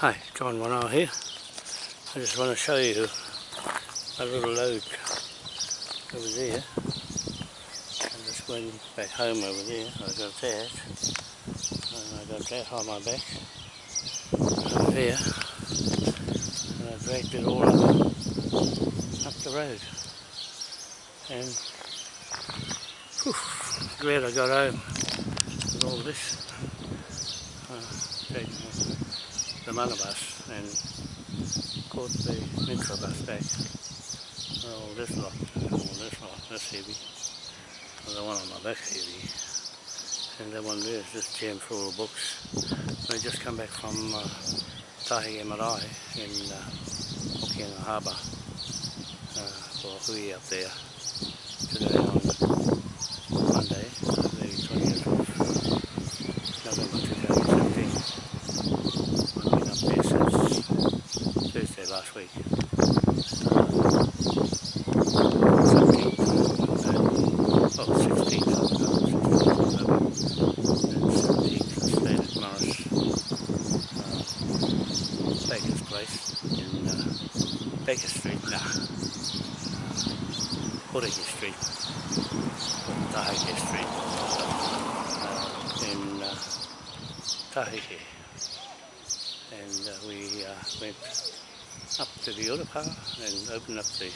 Hi, John Wanoa here. I just want to show you a little lode over there. I'm just going back home over there. I got that. And I got that on my back. Over there. And I dragged it all up, up the road. And whew, glad I got home with all this. Uh, the Mana and caught the Metro bus back. Oh, this lot, oh, this lot, this heavy. Well, the one on my back heavy. And that one there is just jammed full of books. We just come back from uh, Tahiti Marae in uh, Hokianga Harbour uh, for Hui up there today whai. Baker Street, now. Horeke Street. Tahike Street. Uh, in uh, Tahike. And uh, we uh, went up to the Urupa and open up the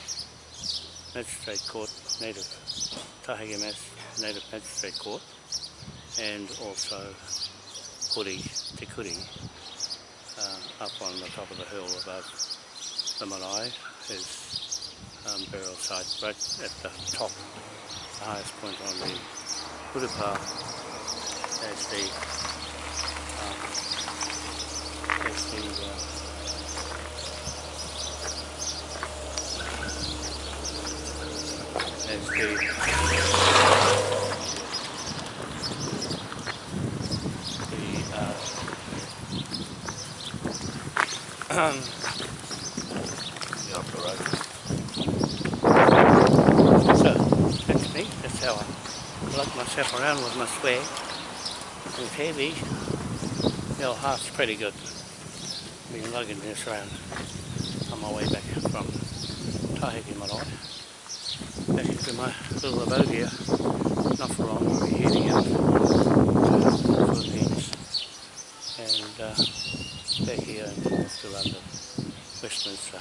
Magistrate Court, Native Tahige Native Magistrate Court and also Kuri, Te Kuri, uh, up on the top of the hill above the Marae, his um, burial site right at the top, the highest point on the Urupa as the, um, as the uh, the. So that's me. That's how I lug myself around with my swag. It's heavy. The old heart's pretty good. Been lugging this around on my way back from Tahiti Marae back into my little abode here. Not for long, we'll be heading out to the Philippines and uh, back here and north to London, Westminster.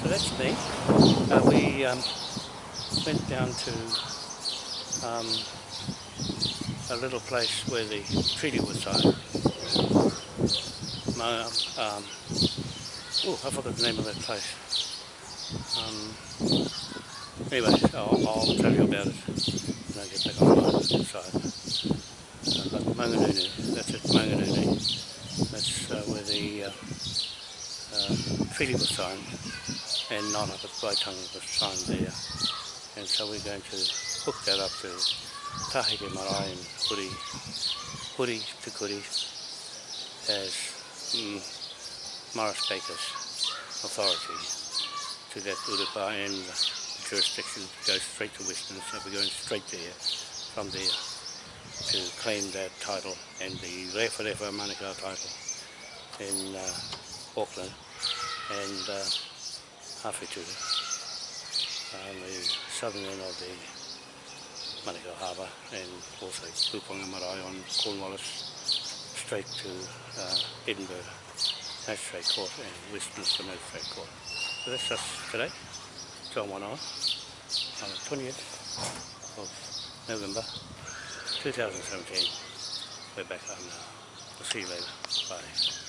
So that's me. Uh, we um, went down to um, a little place where the treaty was signed. Um, oh, I forgot the name of that place. Anyway, I'll, I'll, tell you about it when I get back on the side. Uh, but Manganunu, that's it, Manganunu. That's uh, where the uh, uh, treaty was signed, and not up at Waitangi was signed there. And so we're going to hook that up to Tahiti Marae and Huri, Huri to Kuri as mm, Morris Baker's authority to that Urupa and the jurisdiction goes straight to Westminster. We're going straight there, from there, to claim that title and the Rewharewha Manukau title in uh, Auckland and uh, Hawhetuta on the southern end of the Manukau Harbour and also Puponga Marae on Cornwallis straight to uh, Edinburgh Magistrate Court and Westminster Magistrate Court. So that's us today, John One oh, on the 20th of November 2017. We're back home now. I'll see you later. Bye.